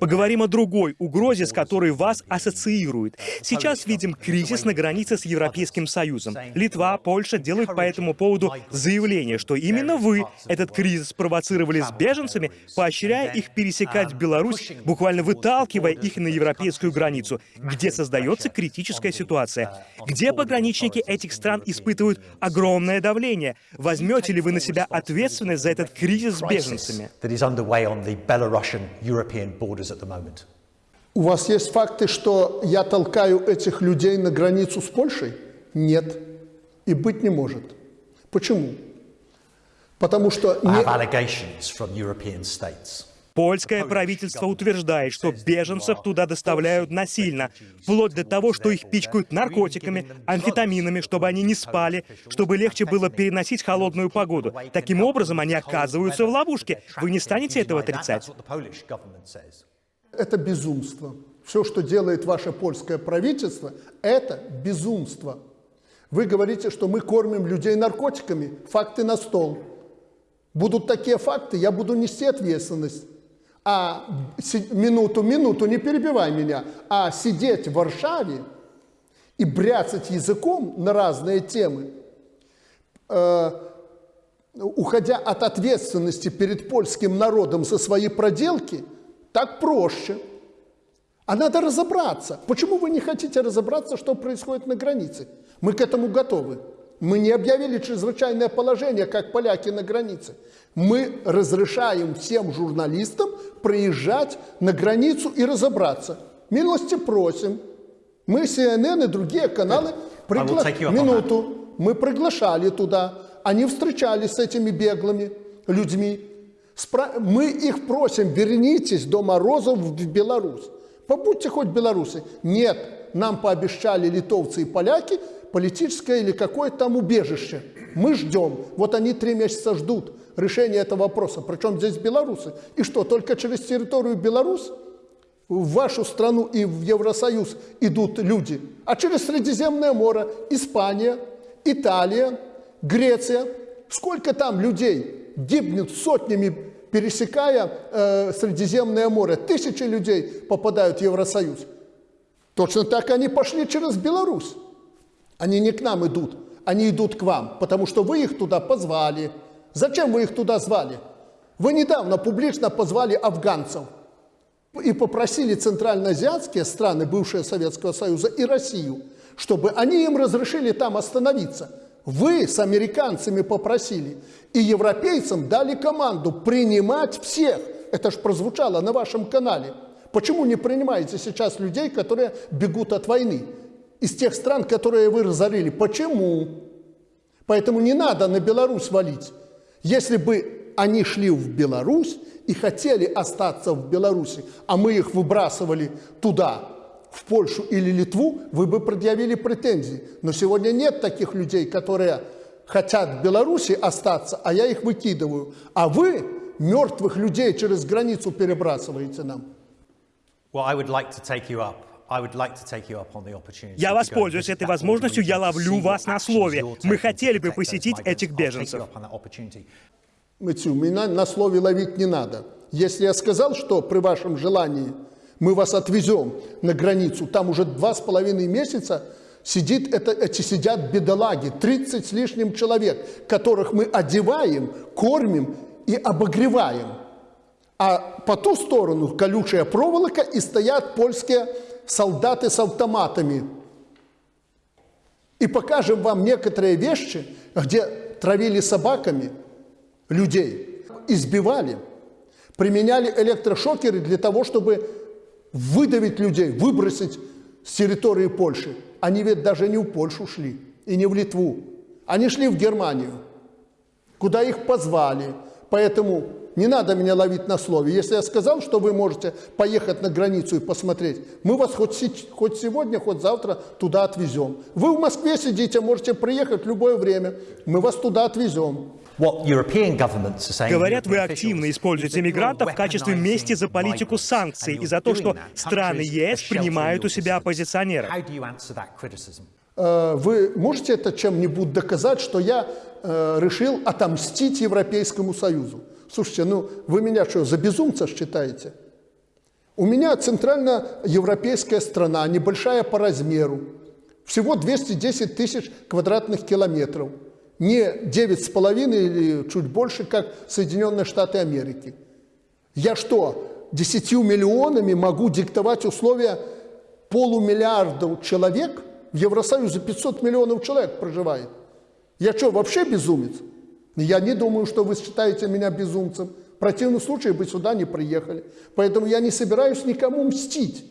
Поговорим о другой угрозе, с которой вас ассоциируют. Сейчас видим кризис на границе с Европейским Союзом. Литва, Польша делают по этому поводу заявление, что именно вы этот кризис провоцировали с беженцами, поощряя их пересекать Беларусь, буквально выталкивая их на европейскую границу, где создается критическая ситуация, где пограничники этих стран испытывают огромное давление. Возьмете ли вы на себя ответственность за этот кризис с беженцами? У вас есть факты, что я толкаю этих людей на границу с Польшей? Нет. И быть не может. Почему? Потому что... Не... Польское правительство утверждает, что беженцев туда доставляют насильно, вплоть до того, что их пичкают наркотиками, амфетаминами, чтобы они не спали, чтобы легче было переносить холодную погоду. Таким образом, они оказываются в ловушке. Вы не станете этого отрицать? Это безумство. Все, что делает ваше польское правительство, это безумство. Вы говорите, что мы кормим людей наркотиками. Факты на стол. Будут такие факты, я буду нести ответственность а минуту, минуту, не перебивай меня, а сидеть в Варшаве и бряцать языком на разные темы, э, уходя от ответственности перед польским народом за свои проделки, так проще. А надо разобраться. Почему вы не хотите разобраться, что происходит на границе? Мы к этому готовы. Мы не объявили чрезвычайное положение, как поляки на границе. Мы разрешаем всем журналистам проезжать на границу и разобраться. Милости просим. Мы, CNN и другие каналы, пригла... минуту, мы приглашали туда. Они встречались с этими беглыми людьми. Спра... Мы их просим, вернитесь до Морозов в Беларусь. Побудьте хоть белорусы. Нет, нам пообещали литовцы и поляки – политическое или какое-то там убежище. Мы ждем. Вот они три месяца ждут решения этого вопроса. Причем здесь белорусы. И что, только через территорию Беларусь в вашу страну и в Евросоюз идут люди, а через Средиземное море Испания, Италия, Греция. Сколько там людей гибнет сотнями, пересекая э, Средиземное море? Тысячи людей попадают в Евросоюз. Точно так они пошли через Беларусь. Они не к нам идут, они идут к вам, потому что вы их туда позвали. Зачем вы их туда звали? Вы недавно публично позвали афганцев и попросили центральноазиатские страны бывшего Советского Союза и Россию, чтобы они им разрешили там остановиться. Вы с американцами попросили и европейцам дали команду принимать всех. Это же прозвучало на вашем канале. Почему не принимаете сейчас людей, которые бегут от войны? Из тех стран, которые вы разорили. Почему? Поэтому не надо на Беларусь валить. Если бы они шли в Беларусь и хотели остаться в Беларуси, а мы их выбрасывали туда, в Польшу или Литву, вы бы предъявили претензии. Но сегодня нет таких людей, которые хотят в Беларуси остаться, а я их выкидываю. А вы мертвых людей через границу перебрасываете нам. Well, I would like to take you up я воспользуюсь этой возможностью, я ловлю вас на слове. Мы хотели бы посетить этих беженцев. Мэтью, меня на слове ловить не надо. Если я сказал, что при вашем желании мы вас отвезем на границу, там уже два с половиной месяца сидит, это, эти сидят бедолаги, 30 с лишним человек, которых мы одеваем, кормим и обогреваем. А по ту сторону колючая проволока и стоят польские солдаты с автоматами. И покажем вам некоторые вещи, где травили собаками людей, избивали, применяли электрошокеры для того, чтобы выдавить людей, выбросить с территории Польши. Они ведь даже не в Польшу шли и не в Литву. Они шли в Германию, куда их позвали. Поэтому не надо меня ловить на слове. Если я сказал, что вы можете поехать на границу и посмотреть, мы вас хоть, хоть сегодня, хоть завтра туда отвезем. Вы в Москве сидите, можете приехать в любое время, мы вас туда отвезем. Говорят, вы активно используете мигрантов в качестве мести за политику санкций и за то, что страны ЕС принимают у себя оппозиционеров. Э, вы можете это чем-нибудь доказать, что я э, решил отомстить Европейскому Союзу? Слушайте, ну вы меня что, за безумца считаете? У меня центральноевропейская страна, небольшая по размеру, всего 210 тысяч квадратных километров, не 9,5 или чуть больше, как Соединенные Штаты Америки. Я что, 10 миллионами могу диктовать условия полумиллиарда человек? В Евросоюзе 500 миллионов человек проживает. Я что, вообще безумец? Я не думаю, что вы считаете меня безумцем. В противном случае бы сюда не приехали. Поэтому я не собираюсь никому мстить.